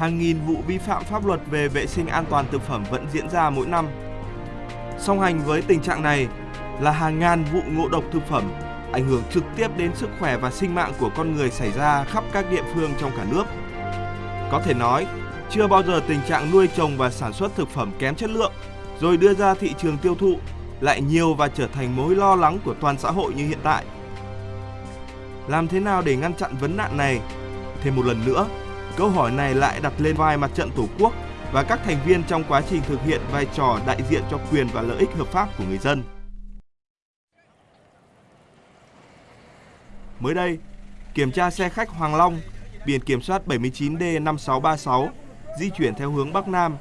hàng nghìn vụ vi phạm pháp luật về vệ sinh an toàn thực phẩm vẫn diễn ra mỗi năm. Song hành với tình trạng này là hàng ngàn vụ ngộ độc thực phẩm ảnh hưởng trực tiếp đến sức khỏe và sinh mạng của con người xảy ra khắp các địa phương trong cả nước. Có thể nói, chưa bao giờ tình trạng nuôi trồng và sản xuất thực phẩm kém chất lượng rồi đưa ra thị trường tiêu thụ lại nhiều và trở thành mối lo lắng của toàn xã hội như hiện tại. Làm thế nào để ngăn chặn vấn nạn này? Thêm một lần nữa, câu hỏi này lại đặt lên vai mặt trận Tổ quốc và các thành viên trong quá trình thực hiện vai trò đại diện cho quyền và lợi ích hợp pháp của người dân. Mới đây, kiểm tra xe khách Hoàng Long, biển kiểm soát 79D5636, di chuyển theo hướng Bắc Nam.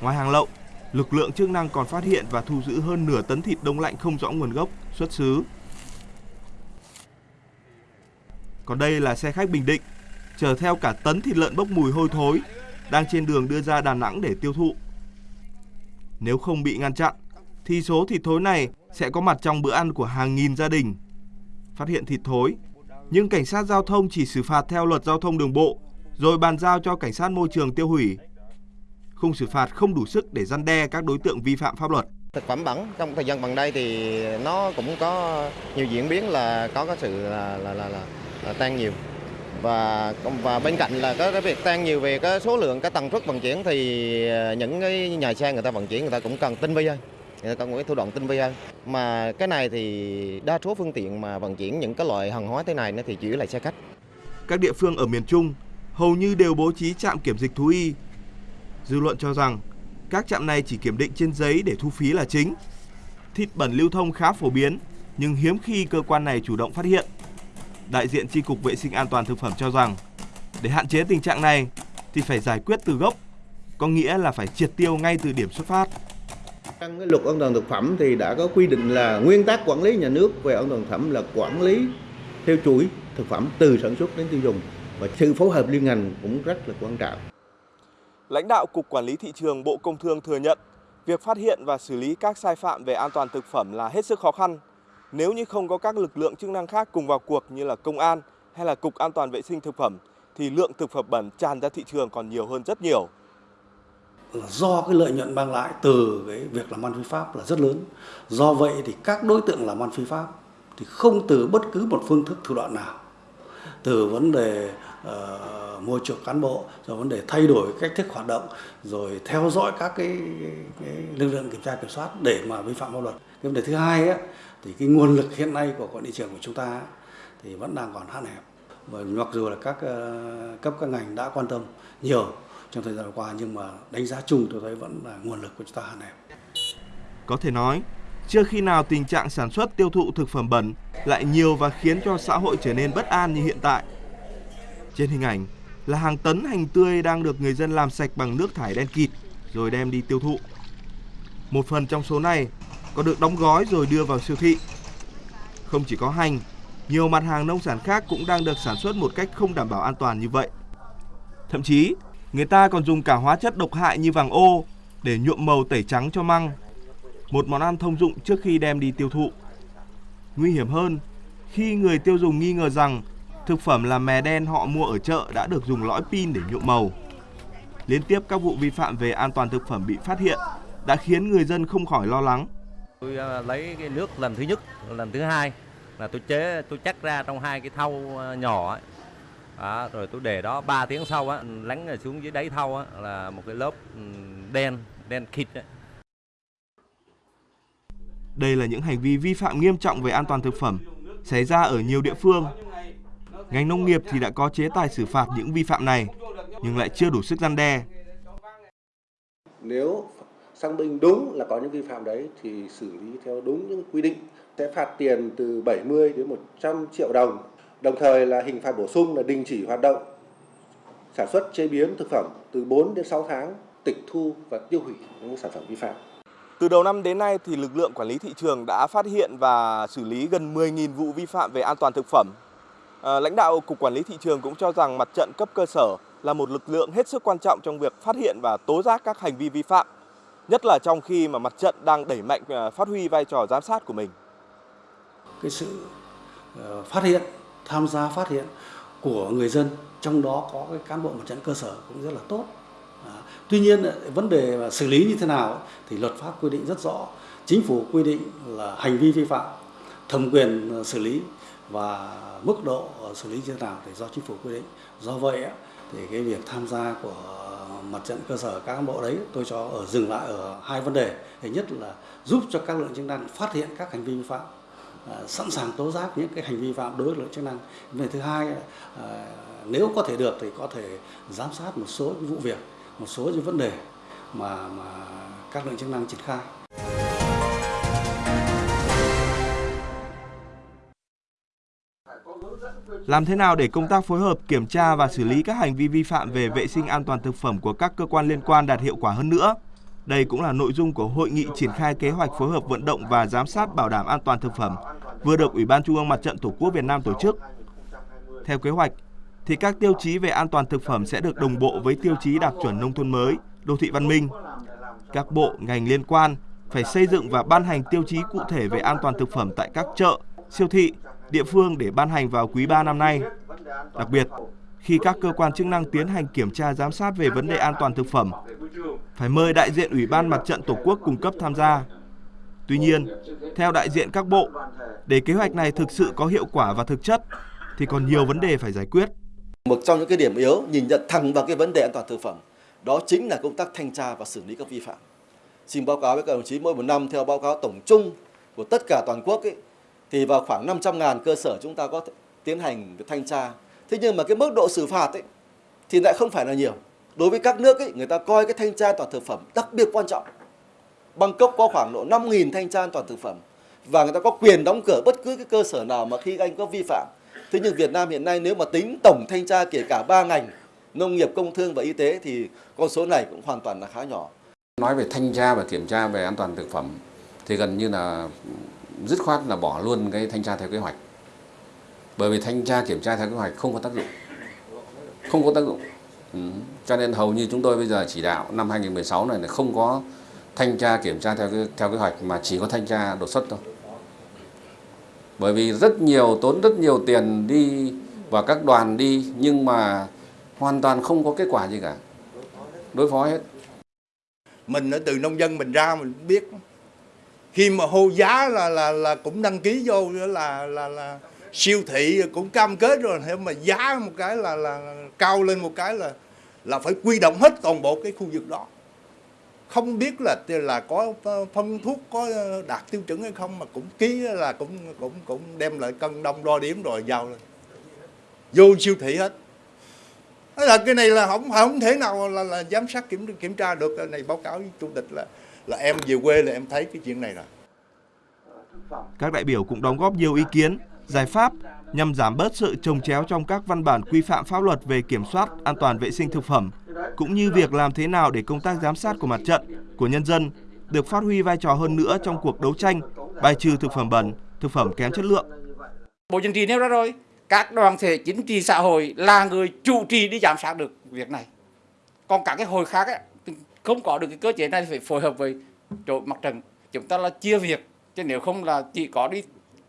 Ngoài hàng lậu, lực lượng chức năng còn phát hiện và thu giữ hơn nửa tấn thịt đông lạnh không rõ nguồn gốc, xuất xứ. Còn đây là xe khách Bình Định, chở theo cả tấn thịt lợn bốc mùi hôi thối, đang trên đường đưa ra Đà Nẵng để tiêu thụ. Nếu không bị ngăn chặn, thì số thịt thối này sẽ có mặt trong bữa ăn của hàng nghìn gia đình. Phát hiện thịt thối, nhưng cảnh sát giao thông chỉ xử phạt theo luật giao thông đường bộ, rồi bàn giao cho cảnh sát môi trường tiêu hủy khung xử phạt không đủ sức để răn đe các đối tượng vi phạm pháp luật. Thực phẩm bẩn trong thời gian gần đây thì nó cũng có nhiều diễn biến là có cái sự là là là, là, là tăng nhiều và và bên cạnh là cái, cái việc tăng nhiều về cái số lượng cái tần suất vận chuyển thì ờ, những cái nhà xe người ta vận chuyển người ta cũng cần tinh vi hơn người ta cần cái thủ đoạn tinh vi hơn mà cái này thì đa số phương tiện mà vận chuyển những cái loại hàng hóa thế này nó thì chủ yếu là xe khách các địa phương ở miền Trung hầu như đều bố trí trạm kiểm dịch thú y Dư luận cho rằng các trạm này chỉ kiểm định trên giấy để thu phí là chính. Thịt bẩn lưu thông khá phổ biến, nhưng hiếm khi cơ quan này chủ động phát hiện. Đại diện Tri Cục Vệ sinh An toàn Thực phẩm cho rằng, để hạn chế tình trạng này thì phải giải quyết từ gốc, có nghĩa là phải triệt tiêu ngay từ điểm xuất phát. Trong cái luật an toàn thực phẩm thì đã có quy định là nguyên tắc quản lý nhà nước về an toàn thực phẩm là quản lý theo chuỗi thực phẩm từ sản xuất đến tiêu dùng và sự phối hợp liên ngành cũng rất là quan trọng. Lãnh đạo Cục Quản lý Thị trường Bộ Công Thương thừa nhận việc phát hiện và xử lý các sai phạm về an toàn thực phẩm là hết sức khó khăn. Nếu như không có các lực lượng chức năng khác cùng vào cuộc như là công an hay là Cục An toàn vệ sinh thực phẩm thì lượng thực phẩm bẩn tràn ra thị trường còn nhiều hơn rất nhiều. Do cái lợi nhuận mang lại từ cái việc làm ăn phi pháp là rất lớn. Do vậy thì các đối tượng làm ăn phi pháp thì không từ bất cứ một phương thức thủ đoạn nào. Từ vấn đề uh, môi trường cán bộ rồi vấn đề thay đổi cách thức hoạt động rồi theo dõi các cái, cái lực lượng kiểm tra kiểm soát để mà vi phạm pháp luật cái vấn đề thứ hai á, thì cái nguồn lực hiện nay của quản lý trường của chúng ta thì vẫn đang còn hạn hẹp và mặc dù là các ờ, cấp các ngành đã quan tâm nhiều trong thời gian qua nhưng mà đánh giá chung tôi thấy vẫn là nguồn lực của chúng ta hạn hẹp. Có thể nói, chưa khi nào tình trạng sản xuất tiêu thụ thực phẩm bẩn lại nhiều và khiến cho xã hội trở nên bất an như hiện tại. Trên hình ảnh là hàng tấn hành tươi đang được người dân làm sạch bằng nước thải đen kịt rồi đem đi tiêu thụ. Một phần trong số này còn được đóng gói rồi đưa vào siêu thị. Không chỉ có hành, nhiều mặt hàng nông sản khác cũng đang được sản xuất một cách không đảm bảo an toàn như vậy. Thậm chí, người ta còn dùng cả hóa chất độc hại như vàng ô để nhuộm màu tẩy trắng cho măng. Một món ăn thông dụng trước khi đem đi tiêu thụ. Nguy hiểm hơn, khi người tiêu dùng nghi ngờ rằng thực phẩm là mè đen họ mua ở chợ đã được dùng lõi pin để nhuộm màu. Liên tiếp các vụ vi phạm về an toàn thực phẩm bị phát hiện đã khiến người dân không khỏi lo lắng. Tôi à, lấy cái nước lần thứ nhất, lần thứ hai là tôi chế tôi chắc ra trong hai cái thau à, nhỏ ấy. À, rồi tôi để đó 3 tiếng sau á lắng xuống dưới đáy thau á là một cái lớp đen đen kịt ấy. Đây là những hành vi vi phạm nghiêm trọng về an toàn thực phẩm xảy ra ở nhiều địa phương Ngành nông nghiệp thì đã có chế tài xử phạt những vi phạm này, nhưng lại chưa đủ sức gian đe. Nếu xác minh đúng là có những vi phạm đấy thì xử lý theo đúng những quy định sẽ phạt tiền từ 70 đến 100 triệu đồng. Đồng thời là hình phạt bổ sung là đình chỉ hoạt động sản xuất chế biến thực phẩm từ 4 đến 6 tháng, tịch thu và tiêu hủy những sản phẩm vi phạm. Từ đầu năm đến nay thì lực lượng quản lý thị trường đã phát hiện và xử lý gần 10.000 vụ vi phạm về an toàn thực phẩm À, lãnh đạo Cục Quản lý Thị trường cũng cho rằng mặt trận cấp cơ sở là một lực lượng hết sức quan trọng trong việc phát hiện và tố giác các hành vi vi phạm, nhất là trong khi mà mặt trận đang đẩy mạnh ờ, phát huy vai trò giám sát của mình. Cái sự ờ, phát hiện, tham gia phát hiện của người dân trong đó có cái cán bộ mặt trận cơ sở cũng rất là tốt. À, tuy nhiên ờ, vấn đề xử lý như thế nào thì luật pháp quy định rất rõ. Chính phủ quy định là hành vi vi phạm thẩm quyền xử lý và mức độ xử lý như thế nào thì do chính phủ quy định. Do vậy thì cái việc tham gia của mặt trận cơ sở các cán bộ đấy, tôi cho ở dừng lại ở hai vấn đề. Thứ nhất là giúp cho các lực lượng chức năng phát hiện các hành vi vi phạm à, sẵn sàng tố giác những cái hành vi phạm đối với lực lượng chức năng. Về thứ hai à, nếu có thể được thì có thể giám sát một số vụ việc, một số những vấn đề mà mà các lực lượng chức năng triển khai. Làm thế nào để công tác phối hợp kiểm tra và xử lý các hành vi vi phạm về vệ sinh an toàn thực phẩm của các cơ quan liên quan đạt hiệu quả hơn nữa? Đây cũng là nội dung của hội nghị triển khai kế hoạch phối hợp vận động và giám sát bảo đảm an toàn thực phẩm vừa được Ủy ban Trung ương Mặt trận Tổ quốc Việt Nam tổ chức. Theo kế hoạch, thì các tiêu chí về an toàn thực phẩm sẽ được đồng bộ với tiêu chí đạt chuẩn nông thôn mới, đô thị văn minh. Các bộ, ngành liên quan phải xây dựng và ban hành tiêu chí cụ thể về an toàn thực phẩm tại các chợ, siêu thị, địa phương để ban hành vào quý 3 năm nay. Đặc biệt, khi các cơ quan chức năng tiến hành kiểm tra giám sát về vấn đề an toàn thực phẩm, phải mời đại diện Ủy ban Mặt trận Tổ quốc cung cấp tham gia. Tuy nhiên, theo đại diện các bộ, để kế hoạch này thực sự có hiệu quả và thực chất thì còn nhiều vấn đề phải giải quyết. Một trong những cái điểm yếu nhìn nhận thẳng vào cái vấn đề an toàn thực phẩm, đó chính là công tác thanh tra và xử lý các vi phạm. Xin báo cáo với các đồng chí mỗi một năm theo báo cáo tổng chung của tất cả toàn quốc ấy, thì vào khoảng 500.000 cơ sở chúng ta có tiến hành thanh tra. Thế nhưng mà cái mức độ xử phạt ấy, thì lại không phải là nhiều. Đối với các nước ấy, người ta coi cái thanh tra an toàn thực phẩm đặc biệt quan trọng. Bangkok có khoảng độ 5.000 thanh tra an toàn thực phẩm và người ta có quyền đóng cửa bất cứ cái cơ sở nào mà khi anh có vi phạm. Thế nhưng Việt Nam hiện nay nếu mà tính tổng thanh tra kể cả ba ngành nông nghiệp, công thương và y tế thì con số này cũng hoàn toàn là khá nhỏ. Nói về thanh tra và kiểm tra về an toàn thực phẩm thì gần như là dứt khoát là bỏ luôn cái thanh tra theo kế hoạch. Bởi vì thanh tra kiểm tra theo kế hoạch không có tác dụng. Không có tác dụng. Ừ. Cho nên hầu như chúng tôi bây giờ chỉ đạo năm 2016 này là không có thanh tra kiểm tra theo theo kế hoạch mà chỉ có thanh tra đột xuất thôi. Bởi vì rất nhiều tốn rất nhiều tiền đi và các đoàn đi nhưng mà hoàn toàn không có kết quả gì cả. Đối phó hết. Mình ở từ nông dân mình ra mình biết khi mà hô giá là là là cũng đăng ký vô là là là siêu thị cũng cam kết rồi. Thế mà giá một cái là là cao lên một cái là là phải quy động hết toàn bộ cái khu vực đó. Không biết là là có phân thuốc có đạt tiêu chuẩn hay không mà cũng ký là cũng cũng cũng đem lại cân đông đo điểm rồi giao lên. Vô siêu thị hết. Thế là cái này là không không thể nào là, là giám sát kiểm kiểm tra được. Cái này báo cáo với chủ tịch là là em về quê là em thấy cái chuyện này rồi các đại biểu cũng đóng góp nhiều ý kiến giải pháp nhằm giảm bớt sự trồng chéo trong các văn bản quy phạm pháp luật về kiểm soát an toàn vệ sinh thực phẩm, cũng như việc làm thế nào để công tác giám sát của mặt trận, của nhân dân được phát huy vai trò hơn nữa trong cuộc đấu tranh bài trừ thực phẩm bẩn, thực phẩm kém chất lượng. Bộ Chính trị nêu ra rồi, các đoàn thể chính trị xã hội là người chủ trì đi giám sát được việc này. Còn các cái hồi khác ấy, không có được cái cơ chế này phải phối hợp với chỗ mặt trận. Chúng ta là chia việc, chứ nếu không là chỉ có đi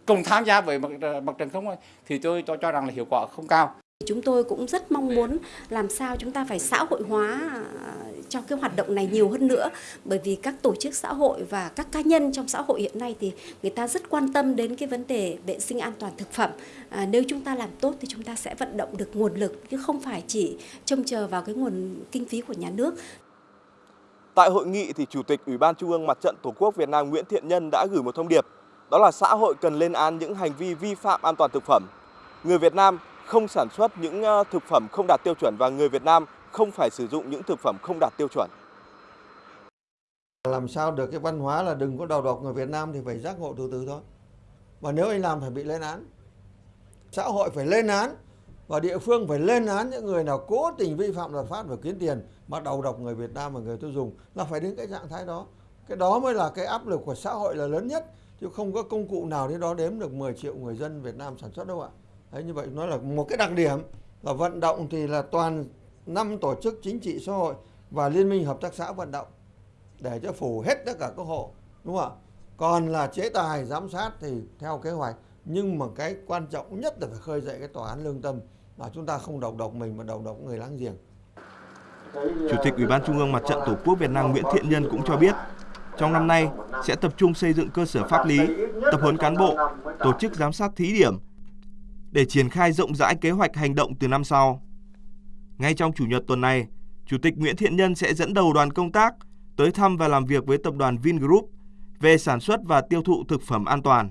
cùng tham gia với mặt, ờ, mặt trận không thì tôi cho cho rằng là hiệu quả không cao. Chúng tôi cũng rất mong muốn làm sao chúng ta phải xã hội hóa ờ, cho cái hoạt động này nhiều hơn nữa bởi vì các tổ chức xã hội và các cá nhân trong xã hội hiện nay thì người ta rất quan tâm đến cái vấn đề vệ sinh an toàn thực phẩm. À, nếu chúng ta làm tốt thì chúng ta sẽ vận động được nguồn lực chứ không phải chỉ trông chờ vào cái nguồn kinh phí của nhà nước. Tại hội nghị thì Chủ tịch Ủy ban Trung ương Mặt trận Tổ quốc Việt Nam Nguyễn Thiện Nhân đã gửi một thông điệp, đó là xã hội cần lên án những hành vi vi phạm an toàn thực phẩm. Người Việt Nam không sản xuất những ờ, thực phẩm không đạt tiêu chuẩn và người Việt Nam không phải sử dụng những thực phẩm không đạt tiêu chuẩn. Làm sao được cái văn hóa là đừng có đầu độc người Việt Nam thì phải giác ngộ từ từ thôi. Và nếu anh làm phải bị lên án. Xã hội phải lên án và địa phương phải lên án những người nào cố tình vi phạm luật pháp và kiếm tiền mà đầu độc người Việt Nam và người tiêu dùng là phải đến cái trạng thái đó. Cái đó mới là cái áp lực của xã hội là lớn nhất chứ không có công cụ nào đến đó đếm được 10 triệu người dân Việt Nam sản xuất đâu ạ. Đấy, như vậy nó là một cái đặc điểm là vận động thì là toàn năm tổ chức chính trị xã hội và liên minh hợp tác xã vận động để cho phủ hết tất cả các hộ đúng không ạ còn là chế tài giám sát thì theo kế hoạch nhưng mà cái quan trọng nhất là phải khơi dậy cái tòa án lương tâm mà chúng ta không đầu độc mình mà đầu độc người láng giềng. Chủ tịch Ủy ban Trung ương Mặt trận Tổ quốc Việt Nam Nguyễn Thiện Nhân cũng cho biết, trong năm nay sẽ tập trung xây dựng cơ sở pháp lý, tập huấn cán bộ, tổ chức giám sát thí điểm để triển khai rộng rãi kế hoạch hành động từ năm sau. Ngay trong chủ nhật tuần này, Chủ tịch Nguyễn Thiện Nhân sẽ dẫn đầu đoàn công tác tới thăm và làm việc với tập đoàn Vingroup về sản xuất và tiêu thụ thực phẩm an toàn.